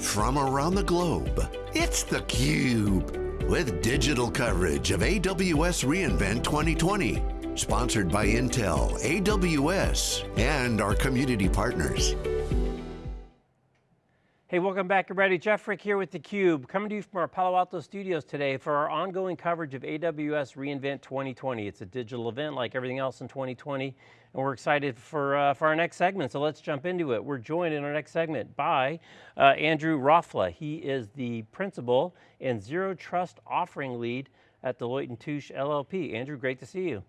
from around the globe. It's theCUBE, with digital coverage of AWS reInvent 2020. Sponsored by Intel, AWS, and our community partners. Hey, welcome back everybody. Jeff Frick here with theCUBE, coming to you from our Palo Alto studios today for our ongoing coverage of AWS reInvent 2020. It's a digital event like everything else in 2020, and we're excited for, uh, for our next segment, so let's jump into it. We're joined in our next segment by uh, Andrew Rafla. He is the principal and Zero Trust offering lead at Deloitte & Touche LLP. Andrew, great to see you.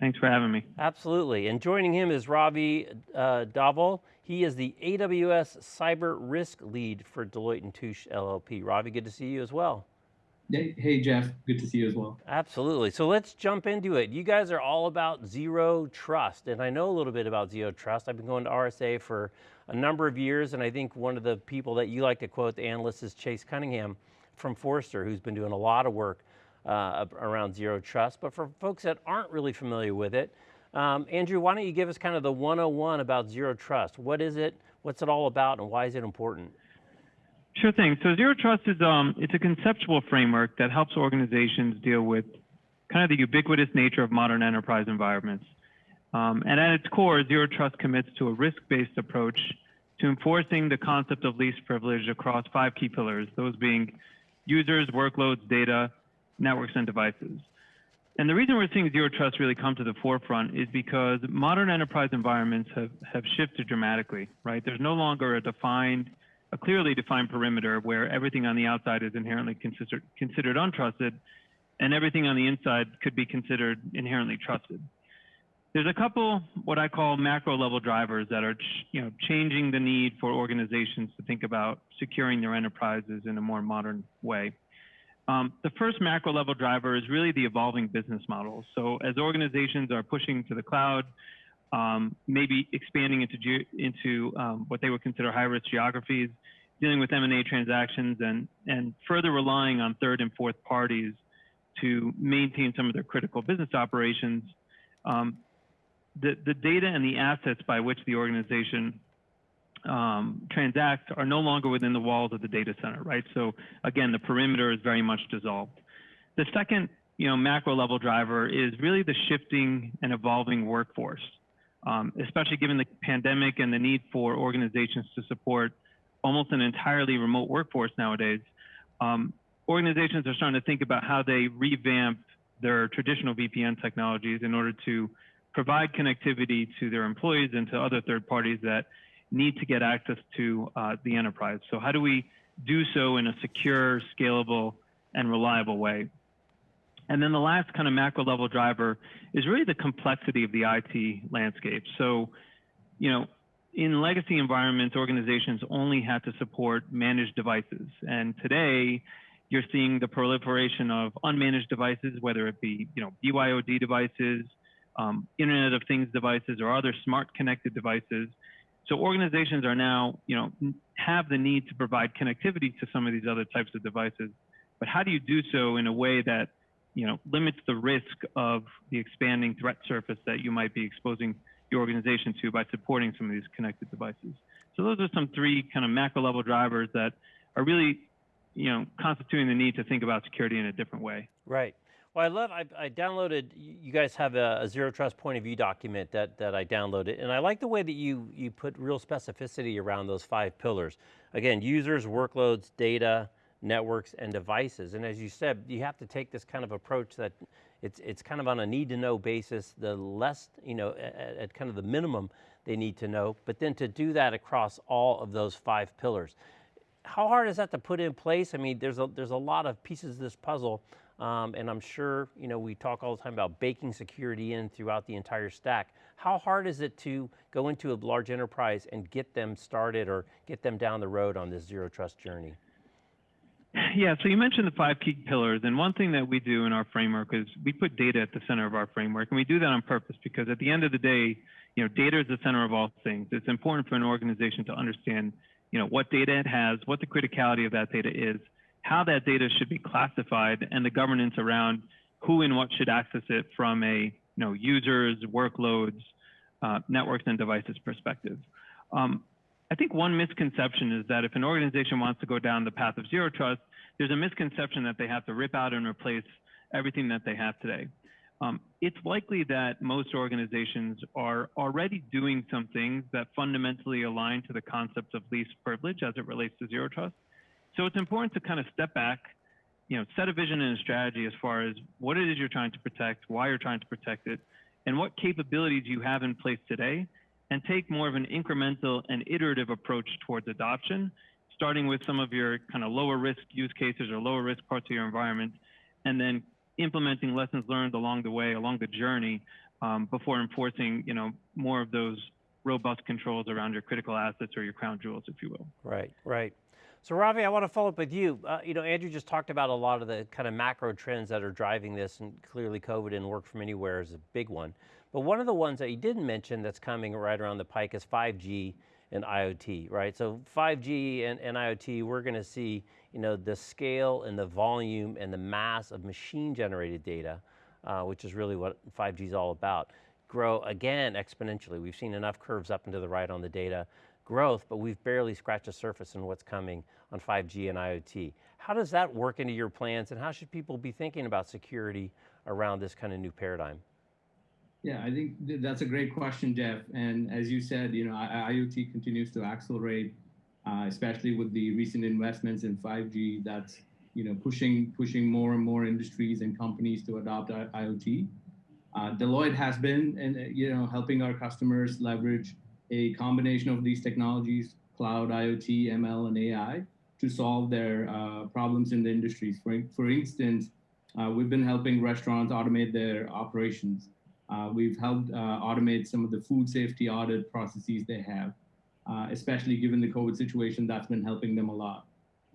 Thanks for having me. Absolutely, and joining him is Ravi uh, Dhaval. He is the AWS Cyber Risk Lead for Deloitte & Touche LLP. Ravi, good to see you as well. Hey, Jeff, good to see you as well. Absolutely, so let's jump into it. You guys are all about zero trust, and I know a little bit about zero trust. I've been going to RSA for a number of years, and I think one of the people that you like to quote, the analyst, is Chase Cunningham from Forrester, who's been doing a lot of work uh, around zero trust. But for folks that aren't really familiar with it, um, Andrew, why don't you give us kind of the 101 about zero trust? What is it, what's it all about, and why is it important? Sure thing. So zero trust is um, it's a conceptual framework that helps organizations deal with kind of the ubiquitous nature of modern enterprise environments. Um, and at its core, zero trust commits to a risk-based approach to enforcing the concept of least privilege across five key pillars, those being users, workloads, data, networks, and devices. And the reason we're seeing zero trust really come to the forefront is because modern enterprise environments have, have shifted dramatically, right? There's no longer a defined, a clearly defined perimeter where everything on the outside is inherently considered, considered untrusted and everything on the inside could be considered inherently trusted. There's a couple what I call macro level drivers that are you know, changing the need for organizations to think about securing their enterprises in a more modern way. Um, the first macro level driver is really the evolving business models. So as organizations are pushing to the cloud, um, maybe expanding into into um, what they would consider high risk geographies, dealing with M&A transactions, and and further relying on third and fourth parties to maintain some of their critical business operations. Um, the the data and the assets by which the organization um, transact are no longer within the walls of the data center, right? So again, the perimeter is very much dissolved. The second, you know, macro level driver is really the shifting and evolving workforce, um, especially given the pandemic and the need for organizations to support almost an entirely remote workforce nowadays. Um, organizations are starting to think about how they revamp their traditional VPN technologies in order to provide connectivity to their employees and to other third parties that need to get access to uh, the enterprise. So how do we do so in a secure, scalable, and reliable way? And then the last kind of macro level driver is really the complexity of the IT landscape. So, you know, in legacy environments, organizations only had to support managed devices. And today, you're seeing the proliferation of unmanaged devices, whether it be, you know, BYOD devices, um, Internet of Things devices, or other smart connected devices so organizations are now, you know, have the need to provide connectivity to some of these other types of devices. But how do you do so in a way that, you know, limits the risk of the expanding threat surface that you might be exposing your organization to by supporting some of these connected devices? So those are some three kind of macro level drivers that are really, you know, constituting the need to think about security in a different way. Right. Well, I love, I, I, downloaded, you guys have a, a, zero trust point of view document that, that I downloaded, and I like the way that you, you put real specificity around those five pillars. Again, users, workloads, data, networks, and devices. And as you said, you have to take this kind of approach that it's, it's kind of on a need to know basis, the less, you know, at, at kind of the minimum they need to know, but then to do that across all of those five pillars. How hard is that to put in place? I mean, there's a, there's a lot of pieces of this puzzle um, and I'm sure, you know, we talk all the time about baking security in throughout the entire stack. How hard is it to go into a large enterprise and get them started or get them down the road on this zero trust journey? Yeah, so you mentioned the five key pillars, and one thing that we do in our framework is we put data at the center of our framework, and we do that on purpose because at the end of the day, you know, data is the center of all things. It's important for an organization to understand, you know, what data it has, what the criticality of that data is, how that data should be classified and the governance around who and what should access it from a you know users, workloads, uh, networks and devices perspective. Um, I think one misconception is that if an organization wants to go down the path of zero trust, there's a misconception that they have to rip out and replace everything that they have today. Um, it's likely that most organizations are already doing some things that fundamentally align to the concept of least privilege as it relates to zero trust. So it's important to kind of step back, you know, set a vision and a strategy as far as what it is you're trying to protect, why you're trying to protect it, and what capabilities you have in place today, and take more of an incremental and iterative approach towards adoption, starting with some of your kind of lower risk use cases or lower risk parts of your environment, and then implementing lessons learned along the way, along the journey, um, before enforcing, you know, more of those robust controls around your critical assets or your crown jewels, if you will. Right, right. So Ravi, I want to follow up with you. Uh, you know, Andrew just talked about a lot of the kind of macro trends that are driving this, and clearly COVID and work from anywhere is a big one. But one of the ones that you didn't mention that's coming right around the pike is 5G and IoT, right? So 5G and, and IoT, we're going to see, you know, the scale and the volume and the mass of machine generated data, uh, which is really what 5G is all about, grow again exponentially. We've seen enough curves up and to the right on the data growth, but we've barely scratched the surface in what's coming on 5G and IoT. How does that work into your plans and how should people be thinking about security around this kind of new paradigm? Yeah, I think th- that's a great question, Jeff. And as you said, you know, I- IoT continues to accelerate, uh, especially with the recent investments in 5G. That's you know pushing pushing more and more industries and companies to adopt I- IoT. Uh, Deloitte has been, and you know, helping our customers leverage a combination of these technologies, cloud, IoT, ML, and AI, to solve their uh, problems in the industries. For for instance, uh, we've been helping restaurants automate their operations. Uh, we've helped uh, automate some of the food safety audit processes they have, uh, especially given the COVID situation, that's been helping them a lot.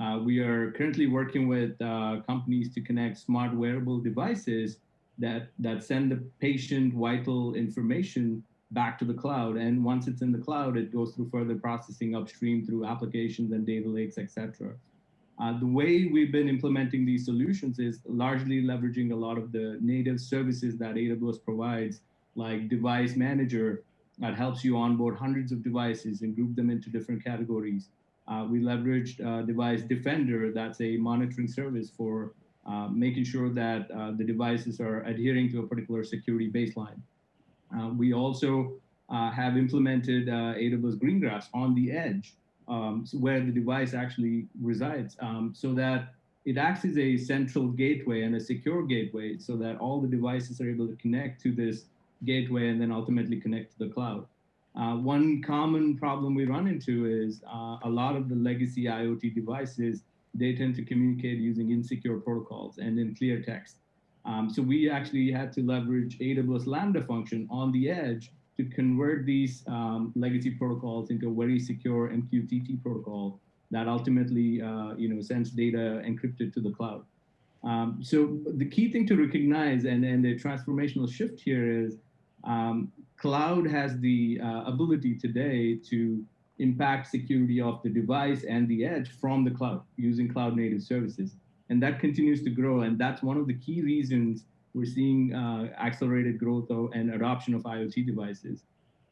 Uh, we are currently working with companies to connect smart wearable devices that, that send the patient vital information back to the cloud. And once it's in the cloud, it goes through further processing upstream through applications and data lakes, et cetera. Uh, the way we've been implementing these solutions is largely leveraging a lot of the native services that AWS provides, like Device Manager, that helps you onboard hundreds of devices and group them into different categories. Uh, we leveraged uh, Device Defender, that's a monitoring service for uh, making sure that uh, the devices are adhering to a particular security baseline. Uh, we also have implemented AWS Greengrass on the edge um, so where the device actually resides, um, so that it acts as a central gateway and a secure gateway so that all the devices are able to connect to this gateway and then ultimately connect to the cloud. Uh, one common problem we run into is uh, a lot of the legacy IoT devices, they tend to communicate using insecure protocols and in clear text. Um, so we actually had to leverage AWS Lambda function on the edge to convert these um, legacy protocols into a very secure MQTT protocol that ultimately, uh, you know, sends data encrypted to the cloud. Um, so the key thing to recognize and, and the transformational shift here is um, cloud has the uh, ability today to impact security of the device and the edge from the cloud using cloud native services. And that continues to grow. And that's one of the key reasons we're seeing uh, accelerated growth and adoption of IoT devices.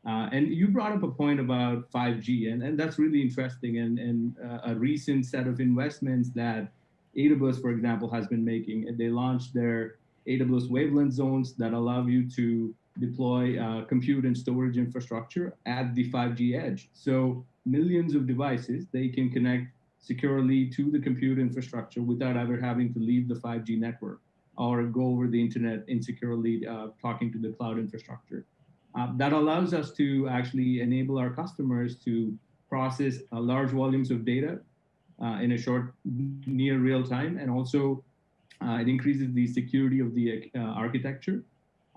Uh, and you brought up a point about 5G, and, and that's really interesting. And, and uh, a recent set of investments that AWS, for example, has been making. They launched their AWS wavelength zones that allow you to deploy uh, compute and storage infrastructure at the 5G edge. So millions of devices, they can connect securely to the compute infrastructure without ever having to leave the 5G network or go over the internet insecurely uh, talking to the cloud infrastructure. Uh, that allows us to actually enable our customers to process uh, large volumes of data uh, in a short, near real time, and also uh, it increases the security of the uh, architecture.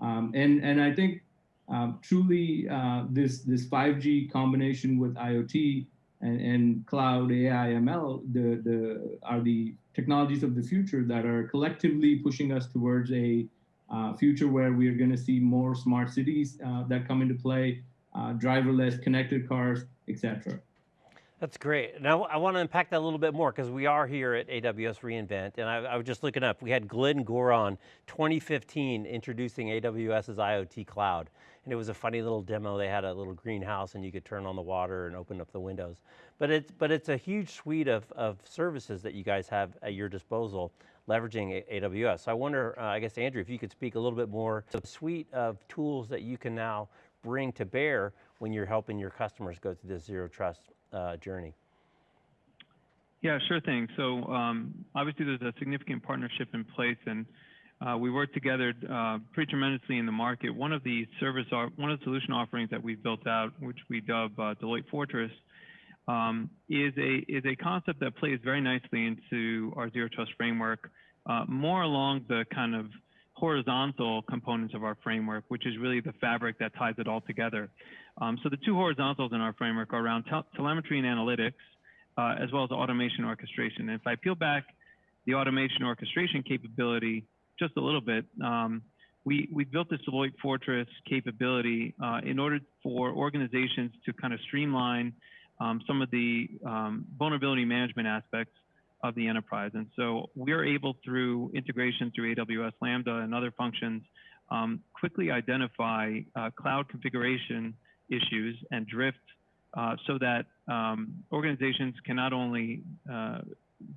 Um, and and I think um, truly this this 5G combination with IoT and, and cloud AI ML the the are the technologies of the future that are collectively pushing us towards a uh, future where we are going to see more smart cities uh, that come into play, uh, driverless connected cars, etc. That's great. Now I want to unpack that a little bit more because we are here at AWS reInvent, and I, I, was just looking up. We had Glenn Gore in 2015 introducing AWS's IoT cloud, and it was a funny little demo. They had a little greenhouse, and you could turn on the water and open up the windows. But it's but it's a huge suite of of services that you guys have at your disposal, leveraging AWS. So I wonder, uh, I guess Andrew, if you could speak a little bit more to the suite of tools that you can now bring to bear when you're helping your customers go through this zero trust uh, journey? Yeah, sure thing. So um, obviously there's a significant partnership in place and uh, we work together uh, pretty tremendously in the market. One of the service, one of the solution offerings that we've built out, which we dub uh, Deloitte Fortress, um, is a is a concept that plays very nicely into our zero trust framework, uh, more along the kind of horizontal components of our framework, which is really the fabric that ties it all together. Um, so the two horizontals in our framework are around te telemetry and analytics, uh, as well as automation orchestration. And if I peel back the automation orchestration capability just a little bit, um, we, we built this Deloitte Fortress capability uh, in order for organizations to kind of streamline um, some of the um, vulnerability management aspects of the enterprise. And so we're able through integration through AWS Lambda and other functions, um, quickly identify uh, cloud configuration issues and drift uh, so that um, organizations can not only uh,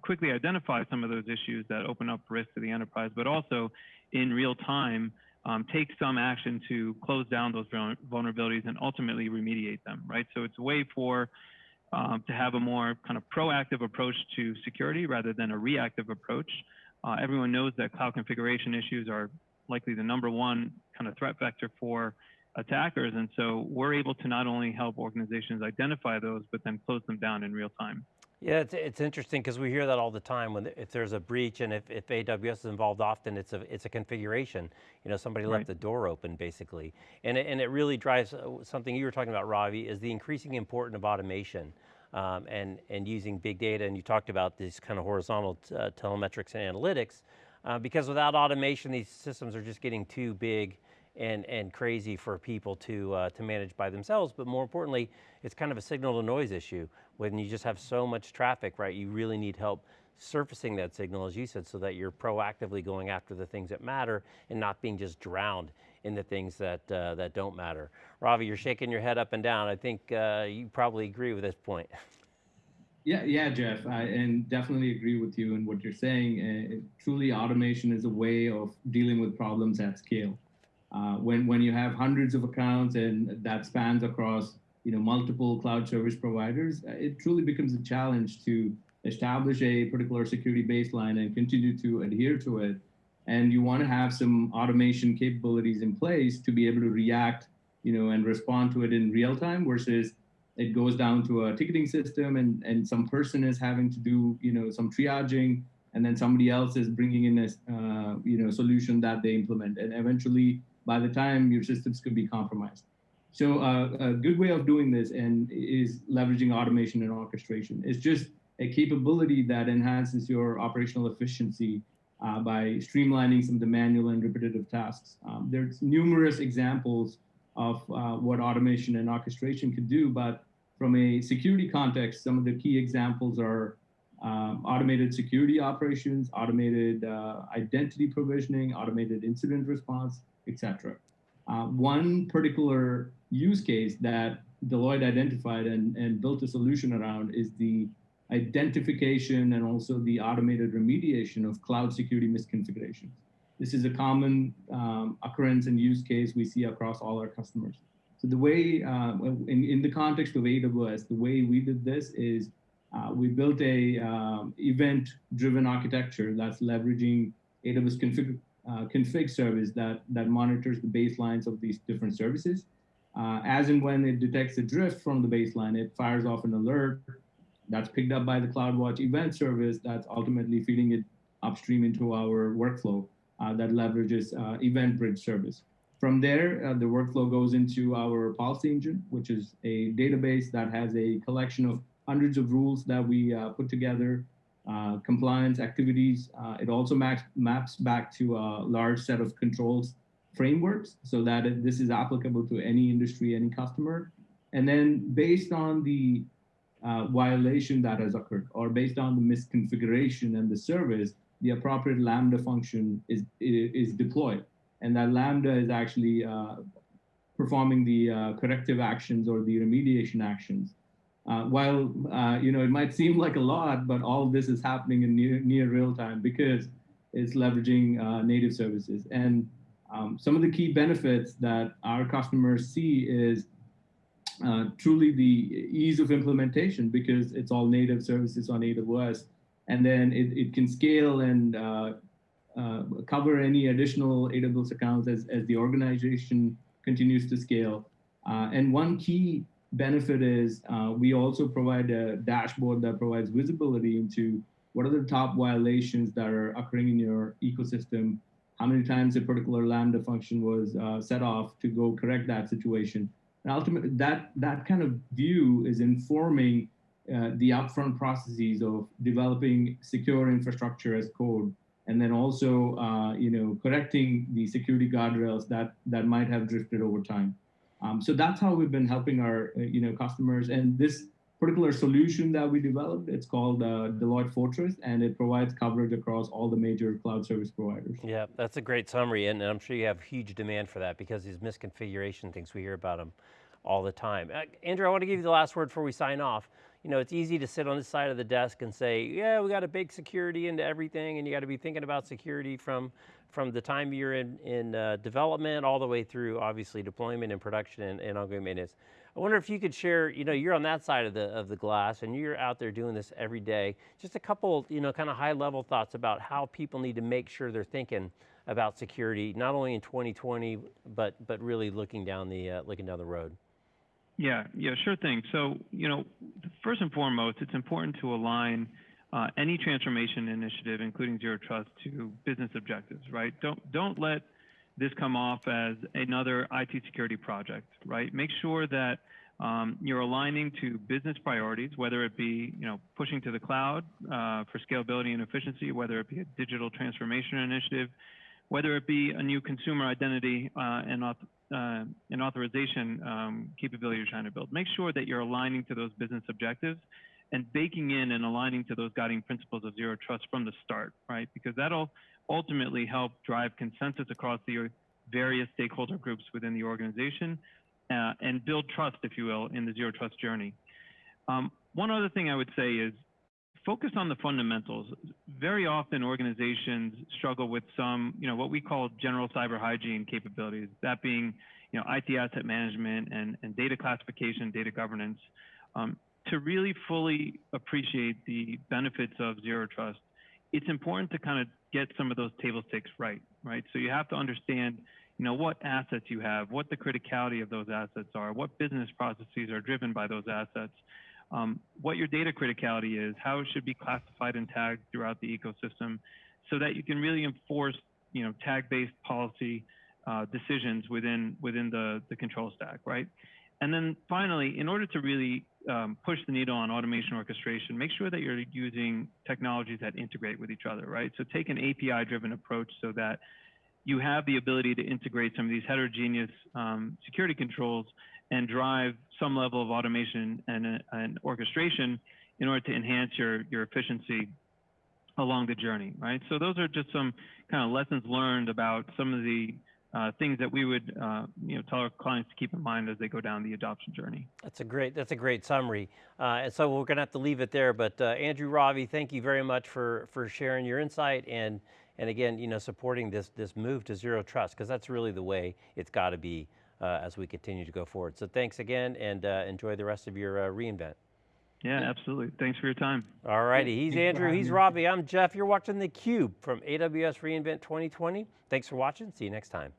quickly identify some of those issues that open up risk to the enterprise, but also in real time um, take some action to close down those vulnerabilities and ultimately remediate them, right? So it's a way for um, to have a more kind of proactive approach to security rather than a reactive approach. Uh, everyone knows that cloud configuration issues are likely the number one kind of threat vector for attackers. And so we're able to not only help organizations identify those, but then close them down in real time. Yeah, it's, it's interesting because we hear that all the time when if there's a breach and if, if AWS is involved often, it's a, it's a configuration. You know, somebody right. left the door open basically. And it, and it really drives uh, something you were talking about, Ravi, is the increasing importance of automation. Um, and, and using big data, and you talked about these kind of horizontal uh, telemetrics and analytics, uh, because without automation, these systems are just getting too big and, and crazy for people to, uh, to manage by themselves, but more importantly, it's kind of a signal to noise issue. When you just have so much traffic, right, you really need help surfacing that signal, as you said, so that you're proactively going after the things that matter and not being just drowned in the things that, uh, that don't matter. Ravi, you're shaking your head up and down. I think uh, you probably agree with this point. Yeah, yeah, Jeff, I, and definitely agree with you and what you're saying. Uh, truly, automation is a way of dealing with problems at scale. Uh, when when you have hundreds of accounts and that spans across you know multiple cloud service providers, uh, it truly becomes a challenge to establish a particular security baseline and continue to adhere to it. And you want to have some automation capabilities in place to be able to react, you know, and respond to it in real time versus it goes down to a ticketing system and, and some person is having to do, you know, some triaging and then somebody else is bringing in a, uh, you know, solution that they implement. And eventually by the time your systems could be compromised. So uh, a good way of doing this and is leveraging automation and orchestration. It's just a capability that enhances your operational efficiency uh, by streamlining some of the manual and repetitive tasks. Um, there's numerous examples of uh, what automation and orchestration could do, but from a security context, some of the key examples are um, automated security operations, automated uh, identity provisioning, automated incident response, etc. Uh, one particular use case that Deloitte identified and, and built a solution around is the identification and also the automated remediation of cloud security misconfigurations. This is a common um, occurrence and use case we see across all our customers. So the way, uh, in, in the context of AWS, the way we did this is uh, we built a um, event-driven architecture that's leveraging AWS config uh, config service that, that monitors the baselines of these different services. Uh, as and when it detects a drift from the baseline, it fires off an alert that's picked up by the CloudWatch event service that's ultimately feeding it upstream into our workflow uh, that leverages uh, Event Bridge service. From there, uh, the workflow goes into our policy engine, which is a database that has a collection of hundreds of rules that we uh, put together uh, compliance activities. Uh, it also maps, maps back to a large set of controls frameworks so that it, this is applicable to any industry, any customer. And then based on the uh, violation that has occurred, or based on the misconfiguration and the service, the appropriate Lambda function is is deployed, and that Lambda is actually uh, performing the uh, corrective actions or the remediation actions. Uh, while uh, you know it might seem like a lot, but all this is happening in near, near real time because it's leveraging uh, native services. And um, some of the key benefits that our customers see is uh, truly the ease of implementation because it's all native services on AWS, and then it, it can scale and uh, cover any additional AWS accounts as, as the organization continues to scale. Uh, and one key benefit is uh, we also provide a dashboard that provides visibility into what are the top violations that are occurring in your ecosystem, how many times a particular Lambda function was uh, set off to go correct that situation. And ultimately, that, that kind of view is informing uh, the upfront processes of developing secure infrastructure as code and then also uh, you know correcting the security guardrails that that might have drifted over time. Um, so that's how we've been helping our uh, you know customers. And this particular solution that we developed, it's called uh, Deloitte Fortress, and it provides coverage across all the major cloud service providers. Yeah, that's a great summary, and I'm sure you have huge demand for that because these misconfiguration things we hear about them all the time. Uh, Andrew, I want to give you the last word before we sign off you know, it's easy to sit on the side of the desk and say, yeah, we got to bake security into everything and you got to be thinking about security from, from the time you're in, in uh, development all the way through obviously deployment and production and, and ongoing maintenance. I wonder if you could share, you know, you're on that side of the, of the glass and you're out there doing this every day. Just a couple, you know, kind of high level thoughts about how people need to make sure they're thinking about security, not only in 2020, but, but really looking down the, uh, looking down the road. Yeah, yeah, sure thing. So, you know, first and foremost, it's important to align uh, any transformation initiative, including zero trust, to business objectives, right? Don't don't let this come off as another IT security project, right? Make sure that um, you're aligning to business priorities, whether it be you know pushing to the cloud uh, for scalability and efficiency, whether it be a digital transformation initiative, whether it be a new consumer identity uh, and uh, an authorization um, capability you're trying to build. Make sure that you're aligning to those business objectives and baking in and aligning to those guiding principles of zero trust from the start, right? Because that'll ultimately help drive consensus across the various stakeholder groups within the organization uh, and build trust, if you will, in the zero trust journey. Um, one other thing I would say is focus on the fundamentals. Very often organizations struggle with some, you know, what we call general cyber hygiene capabilities, that being, you know, IT asset management and, and data classification, data governance. Um, to really fully appreciate the benefits of zero trust, it's important to kind of get some of those table stakes right, right? So you have to understand, you know, what assets you have, what the criticality of those assets are, what business processes are driven by those assets, um, what your data criticality is, how it should be classified and tagged throughout the ecosystem, so that you can really enforce, you know, tag-based policy uh, decisions within within the the control stack, right? And then finally, in order to really um, push the needle on automation orchestration, make sure that you're using technologies that integrate with each other, right? So take an API-driven approach so that you have the ability to integrate some of these heterogeneous um, security controls and drive some level of automation and, and orchestration in order to enhance your, your efficiency along the journey, right? So those are just some kind of lessons learned about some of the uh, things that we would, uh, you know, tell our clients to keep in mind as they go down the adoption journey. That's a great, that's a great summary. Uh, and so we're going to have to leave it there. But uh, Andrew Ravi, thank you very much for for sharing your insight and and again, you know, supporting this this move to zero trust because that's really the way it's got to be as we continue to go forward. So thanks again and uh, enjoy the rest of your uh, reInvent. Yeah, absolutely. Thanks for your time. All righty. He's Thanks Andrew. He's Ravi, I'm Jeff. You're watching theCUBE from AWS reInvent 2020. Thanks for watching. See you next time.